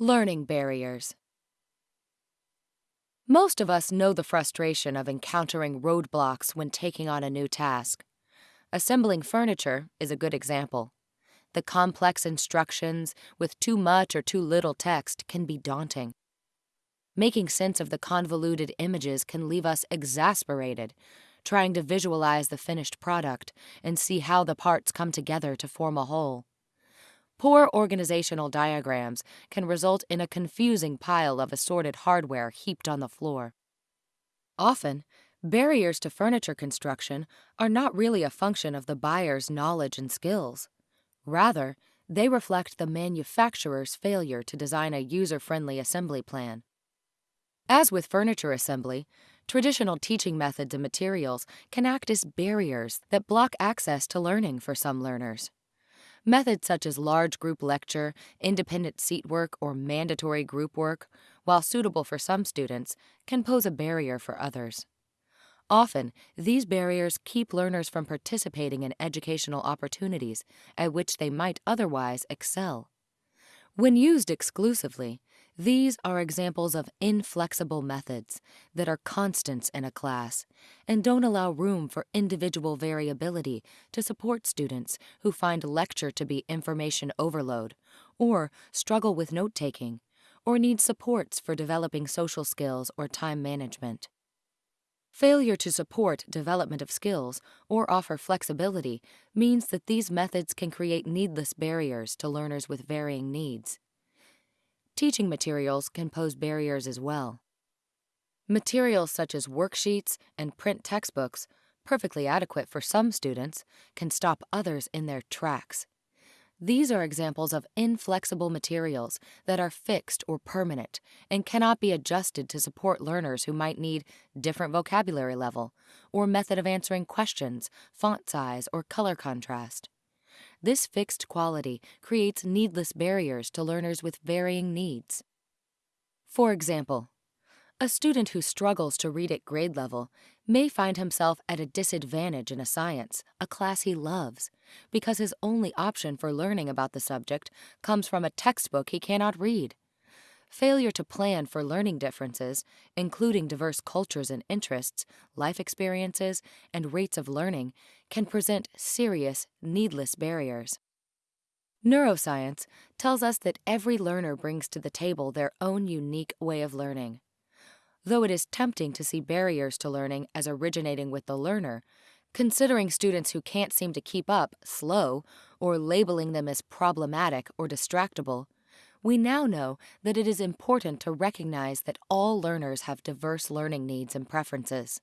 Learning barriers. Most of us know the frustration of encountering roadblocks when taking on a new task. Assembling furniture is a good example. The complex instructions with too much or too little text can be daunting. Making sense of the convoluted images can leave us exasperated, trying to visualize the finished product and see how the parts come together to form a whole. Poor organizational diagrams can result in a confusing pile of assorted hardware heaped on the floor. Often, barriers to furniture construction are not really a function of the buyer's knowledge and skills. Rather, they reflect the manufacturer's failure to design a user-friendly assembly plan. As with furniture assembly, traditional teaching methods and materials can act as barriers that block access to learning for some learners. Methods such as large group lecture, independent seat work, or mandatory group work, while suitable for some students, can pose a barrier for others. Often, these barriers keep learners from participating in educational opportunities at which they might otherwise excel. When used exclusively, these are examples of inflexible methods that are constants in a class and don't allow room for individual variability to support students who find lecture to be information overload or struggle with note taking or need supports for developing social skills or time management. Failure to support development of skills or offer flexibility means that these methods can create needless barriers to learners with varying needs. Teaching materials can pose barriers as well. Materials such as worksheets and print textbooks, perfectly adequate for some students, can stop others in their tracks. These are examples of inflexible materials that are fixed or permanent and cannot be adjusted to support learners who might need different vocabulary level or method of answering questions, font size, or color contrast. This fixed quality creates needless barriers to learners with varying needs. For example, a student who struggles to read at grade level may find himself at a disadvantage in a science, a class he loves, because his only option for learning about the subject comes from a textbook he cannot read. Failure to plan for learning differences, including diverse cultures and interests, life experiences, and rates of learning, can present serious, needless barriers. Neuroscience tells us that every learner brings to the table their own unique way of learning. Though it is tempting to see barriers to learning as originating with the learner, considering students who can't seem to keep up slow or labeling them as problematic or distractible, we now know that it is important to recognize that all learners have diverse learning needs and preferences.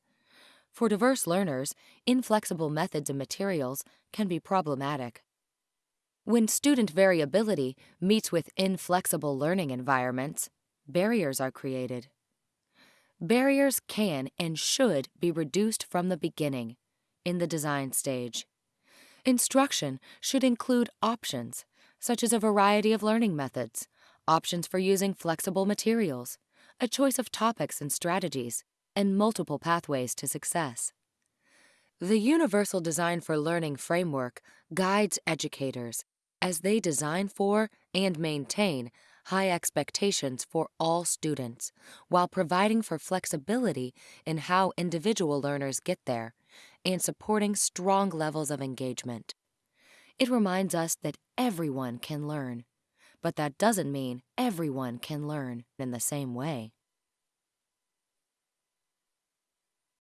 For diverse learners, inflexible methods and materials can be problematic. When student variability meets with inflexible learning environments, barriers are created. Barriers can and should be reduced from the beginning, in the design stage. Instruction should include options, such as a variety of learning methods, options for using flexible materials, a choice of topics and strategies, and multiple pathways to success. The Universal Design for Learning framework guides educators as they design for and maintain high expectations for all students while providing for flexibility in how individual learners get there and supporting strong levels of engagement. It reminds us that everyone can learn, but that doesn't mean everyone can learn in the same way.